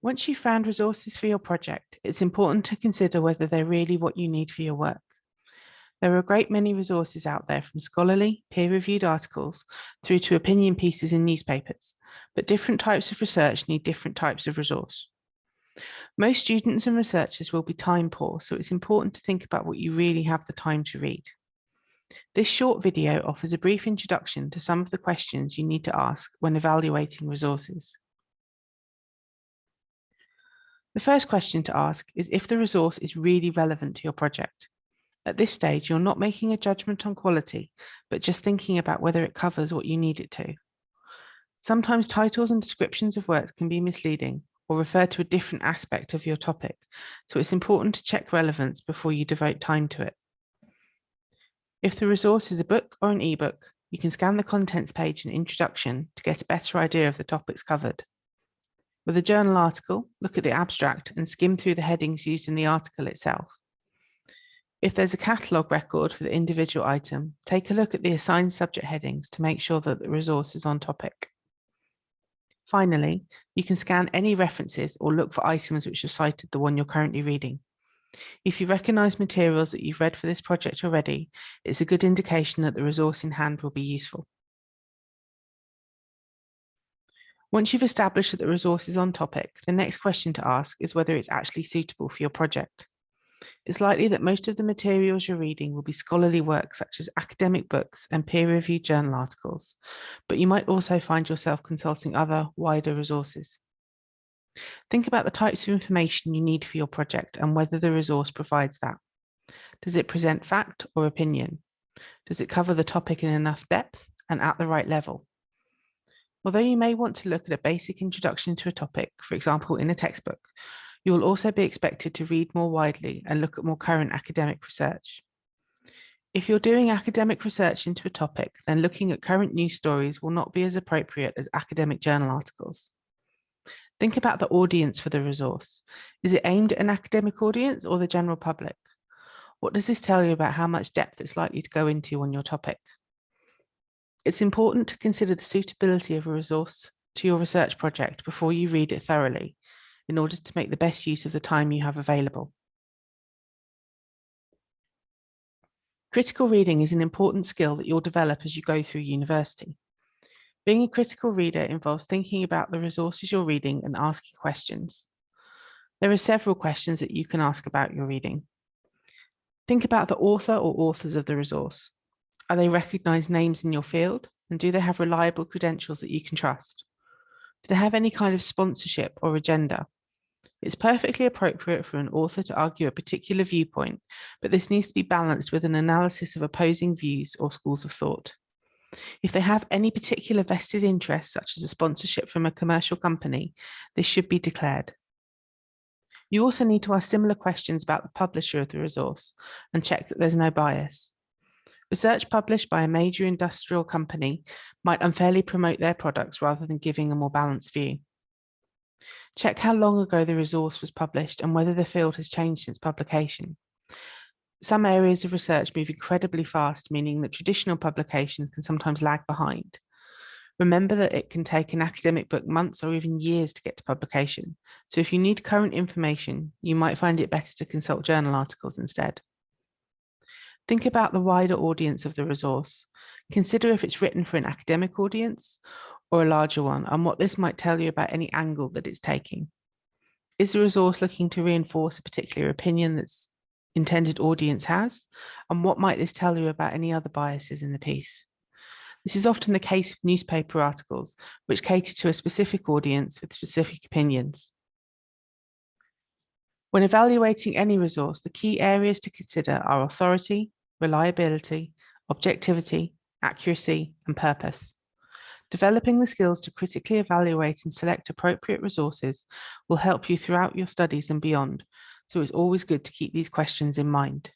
Once you've found resources for your project, it's important to consider whether they're really what you need for your work. There are a great many resources out there from scholarly, peer-reviewed articles through to opinion pieces in newspapers, but different types of research need different types of resource. Most students and researchers will be time poor, so it's important to think about what you really have the time to read. This short video offers a brief introduction to some of the questions you need to ask when evaluating resources. The first question to ask is if the resource is really relevant to your project. At this stage, you're not making a judgment on quality, but just thinking about whether it covers what you need it to. Sometimes titles and descriptions of works can be misleading or refer to a different aspect of your topic, so it's important to check relevance before you devote time to it. If the resource is a book or an ebook, you can scan the contents page and introduction to get a better idea of the topics covered. With a journal article, look at the abstract and skim through the headings used in the article itself. If there's a catalogue record for the individual item, take a look at the assigned subject headings to make sure that the resource is on topic. Finally, you can scan any references or look for items which have cited the one you're currently reading. If you recognise materials that you've read for this project already, it's a good indication that the resource in hand will be useful. Once you've established that the resource is on topic, the next question to ask is whether it's actually suitable for your project. It's likely that most of the materials you're reading will be scholarly works such as academic books and peer-reviewed journal articles, but you might also find yourself consulting other wider resources. Think about the types of information you need for your project and whether the resource provides that. Does it present fact or opinion? Does it cover the topic in enough depth and at the right level? Although you may want to look at a basic introduction to a topic, for example, in a textbook, you will also be expected to read more widely and look at more current academic research. If you're doing academic research into a topic, then looking at current news stories will not be as appropriate as academic journal articles. Think about the audience for the resource. Is it aimed at an academic audience or the general public? What does this tell you about how much depth it's likely to go into on your topic? It's important to consider the suitability of a resource to your research project before you read it thoroughly in order to make the best use of the time you have available. Critical reading is an important skill that you'll develop as you go through university. Being a critical reader involves thinking about the resources you're reading and asking questions. There are several questions that you can ask about your reading. Think about the author or authors of the resource. Are they recognized names in your field? And do they have reliable credentials that you can trust? Do they have any kind of sponsorship or agenda? It's perfectly appropriate for an author to argue a particular viewpoint, but this needs to be balanced with an analysis of opposing views or schools of thought. If they have any particular vested interest, such as a sponsorship from a commercial company, this should be declared. You also need to ask similar questions about the publisher of the resource and check that there's no bias. Research published by a major industrial company might unfairly promote their products rather than giving a more balanced view. Check how long ago the resource was published and whether the field has changed since publication. Some areas of research move incredibly fast, meaning that traditional publications can sometimes lag behind. Remember that it can take an academic book months or even years to get to publication. So if you need current information, you might find it better to consult journal articles instead. Think about the wider audience of the resource. Consider if it's written for an academic audience or a larger one and what this might tell you about any angle that it's taking. Is the resource looking to reinforce a particular opinion that's intended audience has? And what might this tell you about any other biases in the piece? This is often the case with newspaper articles, which cater to a specific audience with specific opinions. When evaluating any resource, the key areas to consider are authority, reliability, objectivity, accuracy, and purpose. Developing the skills to critically evaluate and select appropriate resources will help you throughout your studies and beyond, so it's always good to keep these questions in mind.